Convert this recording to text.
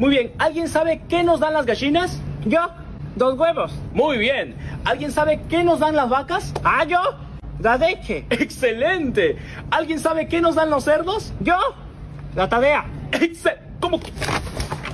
Muy bien, ¿alguien sabe qué nos dan las gallinas? Yo, dos huevos. Muy bien. ¿Alguien sabe qué nos dan las vacas? Ah, yo, la leche. Excelente. ¿Alguien sabe qué nos dan los cerdos? Yo, la tarea. Excel ¿Cómo?